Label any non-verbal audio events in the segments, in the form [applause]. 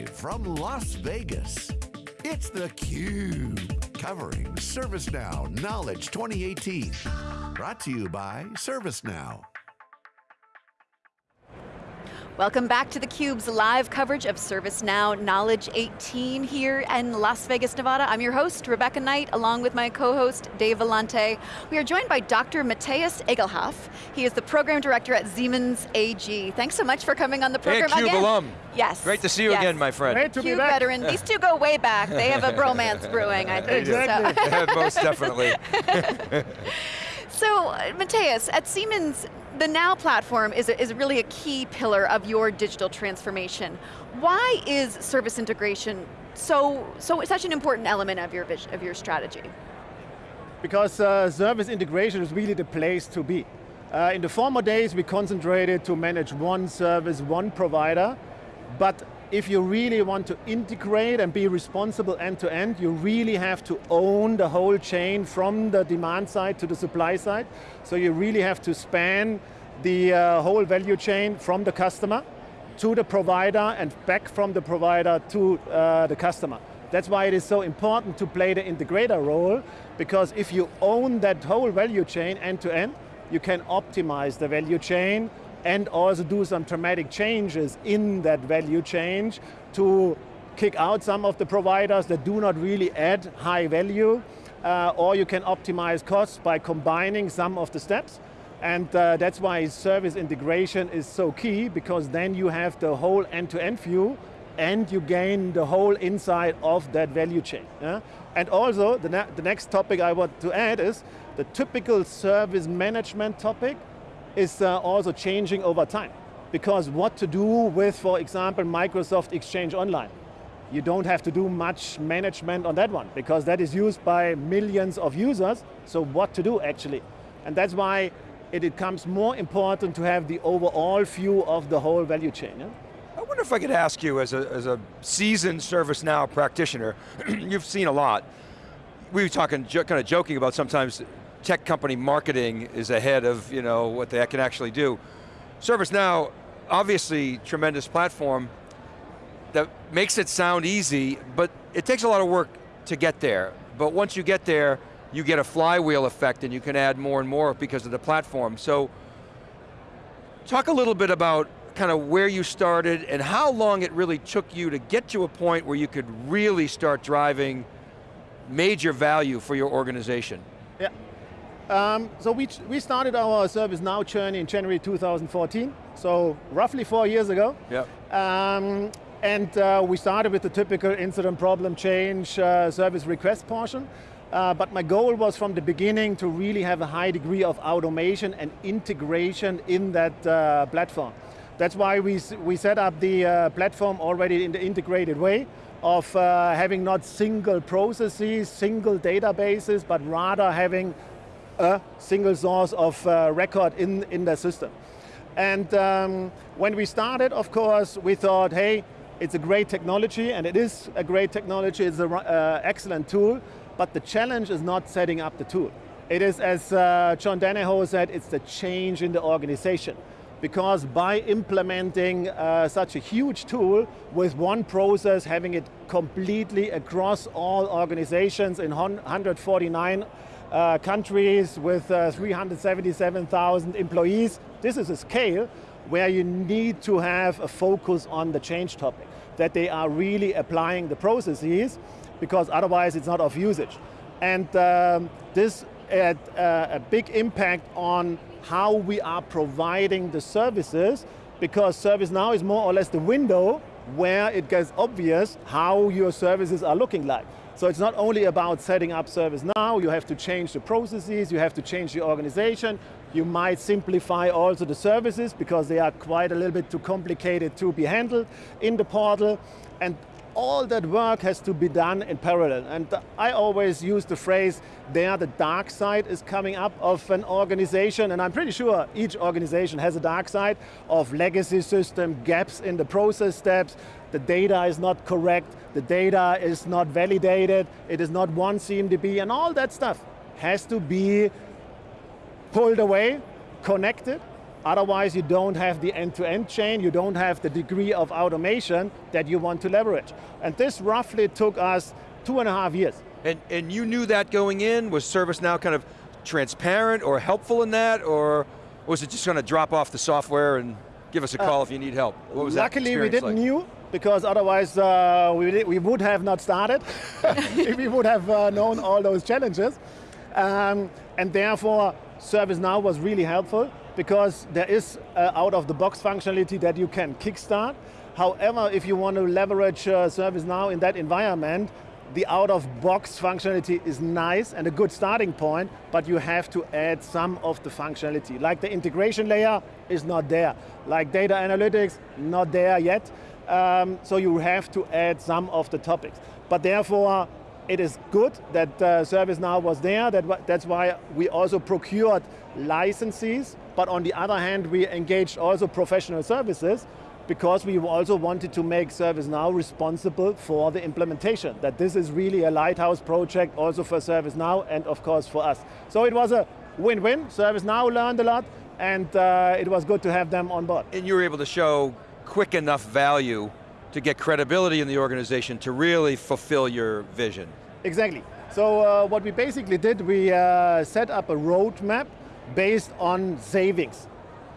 Live from Las Vegas, it's theCUBE, covering ServiceNow Knowledge 2018. Brought to you by ServiceNow. Welcome back to theCUBE's live coverage of ServiceNow Knowledge 18 here in Las Vegas, Nevada. I'm your host, Rebecca Knight, along with my co-host, Dave Vellante. We are joined by Dr. Matthias Egelhoff. He is the Program Director at Siemens AG. Thanks so much for coming on the program hey, CUBE again. alum. Yes. Great to see you yes. again, my friend. Great to CUBE be back. veteran. These two go way back. They have a bromance [laughs] brewing, I think. Exactly. So. [laughs] Most definitely. [laughs] So, Matthias, at Siemens, the Now platform is, a, is really a key pillar of your digital transformation. Why is service integration so, so such an important element of your, vision, of your strategy? Because uh, service integration is really the place to be. Uh, in the former days, we concentrated to manage one service, one provider, but if you really want to integrate and be responsible end to end, you really have to own the whole chain from the demand side to the supply side. So you really have to span the uh, whole value chain from the customer to the provider and back from the provider to uh, the customer. That's why it is so important to play the integrator role, because if you own that whole value chain end to end, you can optimize the value chain and also do some dramatic changes in that value chain to kick out some of the providers that do not really add high value, uh, or you can optimize costs by combining some of the steps. And uh, that's why service integration is so key, because then you have the whole end-to-end -end view and you gain the whole insight of that value chain. Yeah? And also, the, ne the next topic I want to add is the typical service management topic is uh, also changing over time. Because what to do with, for example, Microsoft Exchange Online. You don't have to do much management on that one, because that is used by millions of users, so what to do actually? And that's why it becomes more important to have the overall view of the whole value chain. Yeah? I wonder if I could ask you, as a, as a seasoned ServiceNow practitioner, [clears throat] you've seen a lot. We were talking, kind of joking about sometimes tech company marketing is ahead of you know, what they can actually do. ServiceNow, obviously tremendous platform that makes it sound easy, but it takes a lot of work to get there. But once you get there, you get a flywheel effect and you can add more and more because of the platform. So, talk a little bit about kind of where you started and how long it really took you to get to a point where you could really start driving major value for your organization. Yeah. Um, so we, we started our ServiceNow journey in January 2014, so roughly four years ago. Yeah. Um, and uh, we started with the typical incident problem change uh, service request portion. Uh, but my goal was from the beginning to really have a high degree of automation and integration in that uh, platform. That's why we, we set up the uh, platform already in the integrated way of uh, having not single processes, single databases, but rather having a single source of uh, record in, in the system. And um, when we started, of course, we thought, hey, it's a great technology, and it is a great technology, it's an uh, excellent tool, but the challenge is not setting up the tool. It is, as uh, John Donahoe said, it's the change in the organization. Because by implementing uh, such a huge tool with one process, having it completely across all organizations in 149 uh, countries with uh, 377,000 employees, this is a scale where you need to have a focus on the change topic, that they are really applying the processes, because otherwise it's not of usage. And um, this had uh, a big impact on how we are providing the services, because ServiceNow is more or less the window where it gets obvious how your services are looking like. So it's not only about setting up ServiceNow, you have to change the processes, you have to change the organization, you might simplify also the services because they are quite a little bit too complicated to be handled in the portal. And all that work has to be done in parallel. And I always use the phrase, there the dark side is coming up of an organization, and I'm pretty sure each organization has a dark side of legacy system, gaps in the process steps, the data is not correct, the data is not validated, it is not one CMDB, and all that stuff has to be pulled away, connected, Otherwise, you don't have the end-to-end chain, you don't have the degree of automation that you want to leverage. And this roughly took us two and a half years. And, and you knew that going in? Was ServiceNow kind of transparent or helpful in that, or was it just going to drop off the software and give us a call uh, if you need help? What was luckily we didn't like? knew, because otherwise uh, we, we would have not started. if [laughs] we would have uh, known all those challenges. Um, and therefore, ServiceNow was really helpful because there is uh, out-of-the-box functionality that you can kickstart. However, if you want to leverage uh, ServiceNow in that environment, the out-of-box functionality is nice and a good starting point, but you have to add some of the functionality. Like the integration layer is not there. Like data analytics, not there yet. Um, so you have to add some of the topics. But therefore, it is good that uh, ServiceNow was there. That, that's why we also procured licenses, but on the other hand, we engaged also professional services because we also wanted to make ServiceNow responsible for the implementation, that this is really a lighthouse project also for ServiceNow and of course for us. So it was a win-win, ServiceNow learned a lot and uh, it was good to have them on board. And you were able to show quick enough value to get credibility in the organization to really fulfill your vision. Exactly. So uh, what we basically did, we uh, set up a roadmap based on savings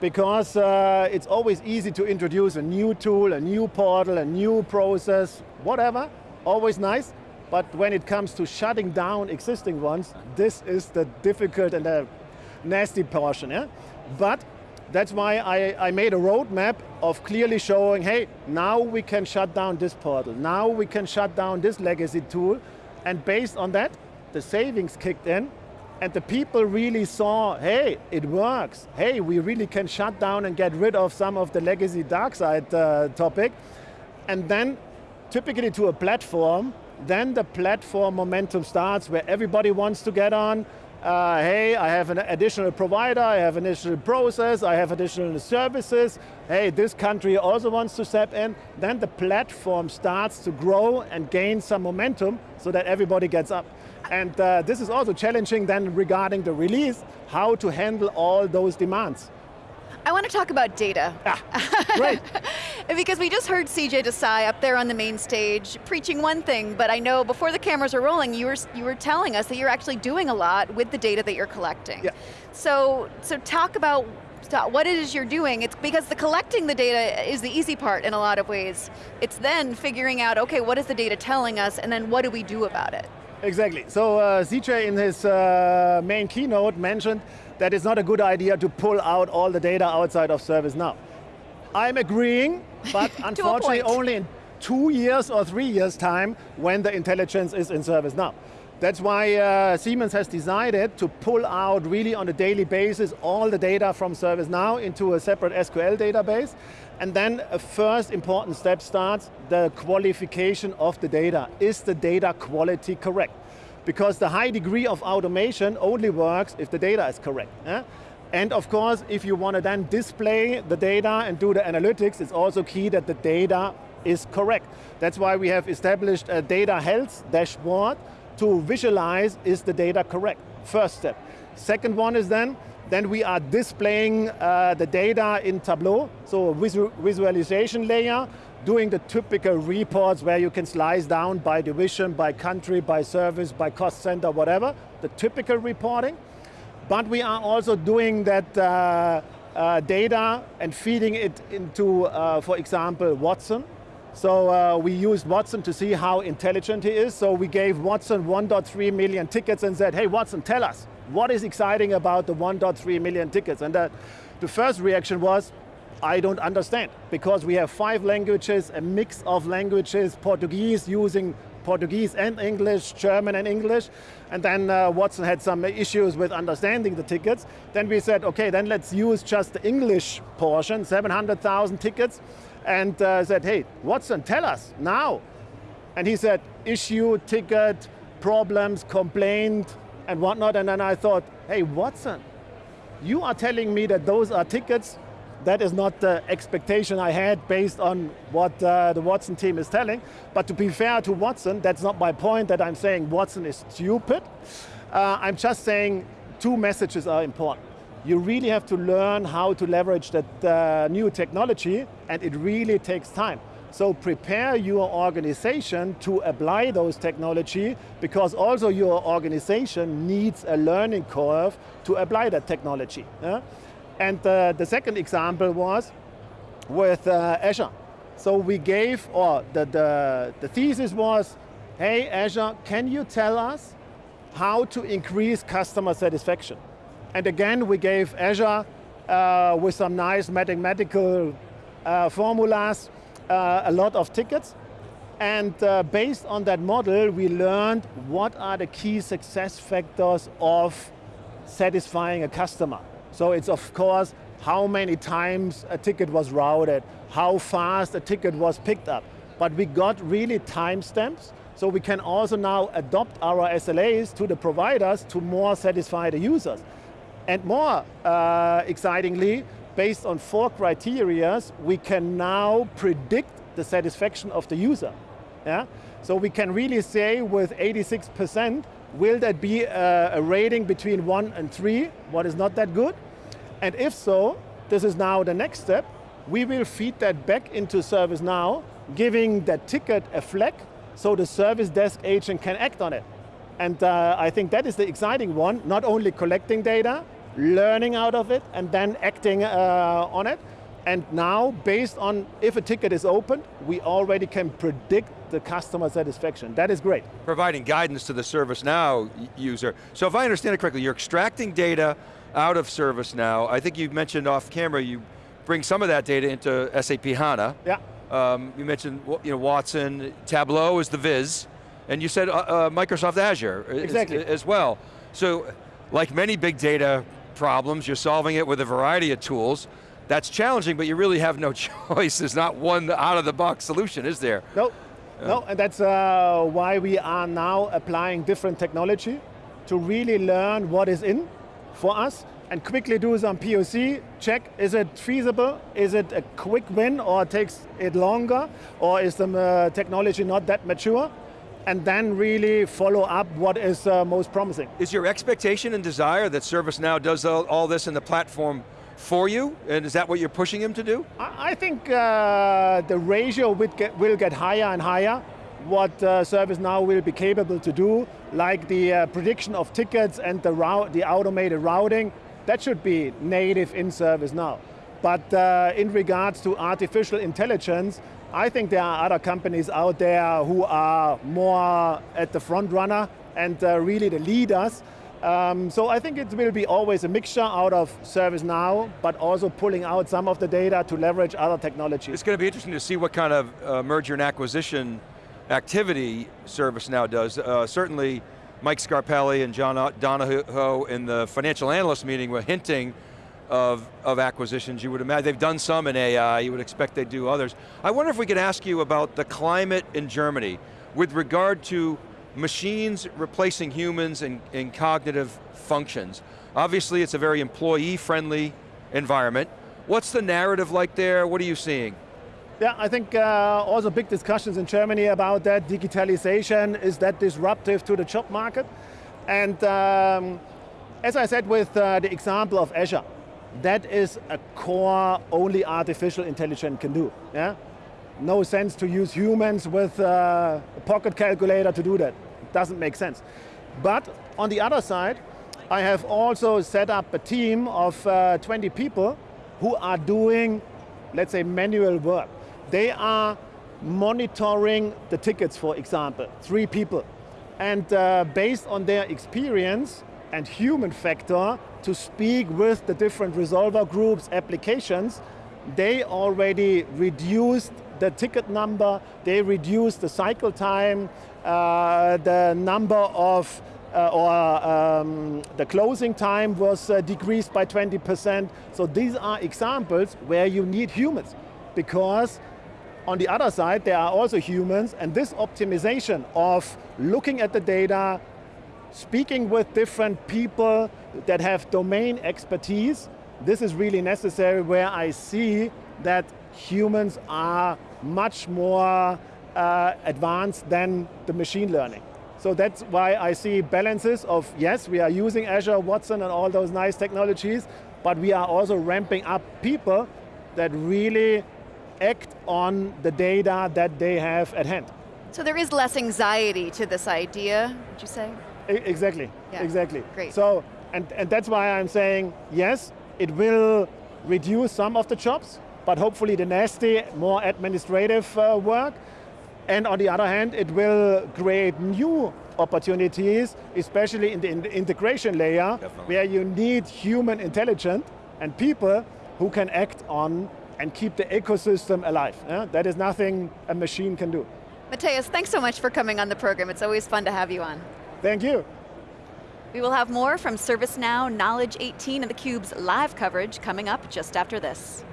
because uh, it's always easy to introduce a new tool, a new portal, a new process, whatever, always nice. But when it comes to shutting down existing ones, this is the difficult and the nasty portion. Yeah? But that's why I, I made a roadmap of clearly showing, hey, now we can shut down this portal, now we can shut down this legacy tool, and based on that, the savings kicked in, and the people really saw, hey, it works. Hey, we really can shut down and get rid of some of the legacy dark side uh, topic. And then, typically to a platform, then the platform momentum starts where everybody wants to get on. Uh, hey, I have an additional provider, I have an additional process, I have additional services. Hey, this country also wants to step in. Then the platform starts to grow and gain some momentum so that everybody gets up. And uh, this is also challenging then regarding the release, how to handle all those demands. I want to talk about data. Ah, great. [laughs] because we just heard CJ Desai up there on the main stage preaching one thing, but I know before the cameras are rolling, you were, you were telling us that you're actually doing a lot with the data that you're collecting. Yeah. So, so talk about what it is you're doing. It's because the collecting the data is the easy part in a lot of ways. It's then figuring out, okay, what is the data telling us, and then what do we do about it? Exactly. So uh, CJ in his uh, main keynote mentioned that it's not a good idea to pull out all the data outside of ServiceNow. I'm agreeing, but [laughs] unfortunately only in two years or three years time when the intelligence is in ServiceNow. That's why uh, Siemens has decided to pull out really on a daily basis all the data from ServiceNow into a separate SQL database and then a first important step starts, the qualification of the data. Is the data quality correct? Because the high degree of automation only works if the data is correct. Eh? And of course, if you want to then display the data and do the analytics, it's also key that the data is correct. That's why we have established a data health dashboard to visualize is the data correct, first step. Second one is then, then we are displaying uh, the data in Tableau, so a visu visualization layer, doing the typical reports where you can slice down by division, by country, by service, by cost center, whatever, the typical reporting. But we are also doing that uh, uh, data and feeding it into, uh, for example, Watson. So uh, we used Watson to see how intelligent he is. So we gave Watson 1.3 million tickets and said, hey Watson, tell us, what is exciting about the 1.3 million tickets? And that, the first reaction was, I don't understand, because we have five languages, a mix of languages, Portuguese using Portuguese and English, German and English, and then uh, Watson had some issues with understanding the tickets. Then we said, okay, then let's use just the English portion, 700,000 tickets, and uh, said, hey, Watson, tell us now. And he said, issue, ticket, problems, complaint, and whatnot. And then I thought, hey, Watson, you are telling me that those are tickets. That is not the expectation I had based on what uh, the Watson team is telling. But to be fair to Watson, that's not my point that I'm saying Watson is stupid. Uh, I'm just saying two messages are important. You really have to learn how to leverage that uh, new technology and it really takes time. So prepare your organization to apply those technology because also your organization needs a learning curve to apply that technology. Yeah? And uh, the second example was with uh, Azure. So we gave, or the, the, the thesis was, hey Azure, can you tell us how to increase customer satisfaction? And again, we gave Azure uh, with some nice mathematical uh, formulas, uh, a lot of tickets. And uh, based on that model, we learned what are the key success factors of satisfying a customer. So it's of course, how many times a ticket was routed, how fast a ticket was picked up. But we got really timestamps, so we can also now adopt our SLAs to the providers to more satisfy the users. And more uh, excitingly, based on four criterias, we can now predict the satisfaction of the user. Yeah? So we can really say with 86%, will that be a, a rating between one and three, what is not that good? And if so, this is now the next step, we will feed that back into ServiceNow, giving that ticket a flag, so the service desk agent can act on it. And uh, I think that is the exciting one, not only collecting data, learning out of it, and then acting uh, on it. And now, based on if a ticket is opened, we already can predict the customer satisfaction. That is great. Providing guidance to the ServiceNow user. So if I understand it correctly, you're extracting data out of ServiceNow. I think you mentioned off camera, you bring some of that data into SAP HANA. Yeah. Um, you mentioned you know, Watson, Tableau is the Viz, and you said uh, uh, Microsoft Azure exactly. as, as well. So, like many big data problems, you're solving it with a variety of tools. That's challenging, but you really have no [laughs] choice. There's not one out-of-the-box solution, is there? No, yeah. no, and that's uh, why we are now applying different technology to really learn what is in for us and quickly do some POC, check, is it feasible? Is it a quick win or takes it longer? Or is the uh, technology not that mature? And then really follow up what is uh, most promising. Is your expectation and desire that ServiceNow does all, all, this in the platform for you? And is that what you're pushing him to do? I, think uh, the ratio will get, will get higher and higher what uh, ServiceNow will be capable to do, like the uh, prediction of tickets and the, route, the automated routing, that should be native in ServiceNow. But uh, in regards to artificial intelligence, I think there are other companies out there who are more at the front runner and uh, really the leaders. Um, so I think it will be always a mixture out of ServiceNow, but also pulling out some of the data to leverage other technologies. It's going to be interesting to see what kind of uh, merger and acquisition activity ServiceNow does. Uh, certainly, Mike Scarpelli and John Donahoe in the financial analyst meeting were hinting of, of acquisitions. You would imagine, they've done some in AI, you would expect they'd do others. I wonder if we could ask you about the climate in Germany with regard to machines replacing humans in, in cognitive functions. Obviously it's a very employee-friendly environment. What's the narrative like there? What are you seeing? Yeah, I think uh, also big discussions in Germany about that. Digitalization, is that disruptive to the job market? And um, as I said with uh, the example of Azure, that is a core only artificial intelligence can do. Yeah? No sense to use humans with uh, a pocket calculator to do that. It doesn't make sense. But on the other side, I have also set up a team of uh, 20 people who are doing, let's say, manual work. They are monitoring the tickets, for example, three people. And uh, based on their experience and human factor to speak with the different resolver groups, applications, they already reduced the ticket number, they reduced the cycle time, uh, the number of uh, or um, the closing time was uh, decreased by 20%. So these are examples where you need humans because on the other side, there are also humans, and this optimization of looking at the data, speaking with different people that have domain expertise, this is really necessary where I see that humans are much more uh, advanced than the machine learning. So that's why I see balances of, yes, we are using Azure, Watson, and all those nice technologies, but we are also ramping up people that really act on the data that they have at hand. So there is less anxiety to this idea, would you say? Exactly, Yeah. exactly. Great. So, and, and that's why I'm saying, yes, it will reduce some of the jobs, but hopefully the nasty, more administrative uh, work. And on the other hand, it will create new opportunities, especially in the, in the integration layer, Definitely. where you need human intelligence and people who can act on and keep the ecosystem alive. yeah? That is nothing a machine can do. Matthias, thanks so much for coming on the program. It's always fun to have you on. Thank you. We will have more from ServiceNow Knowledge 18 and theCUBE's live coverage coming up just after this.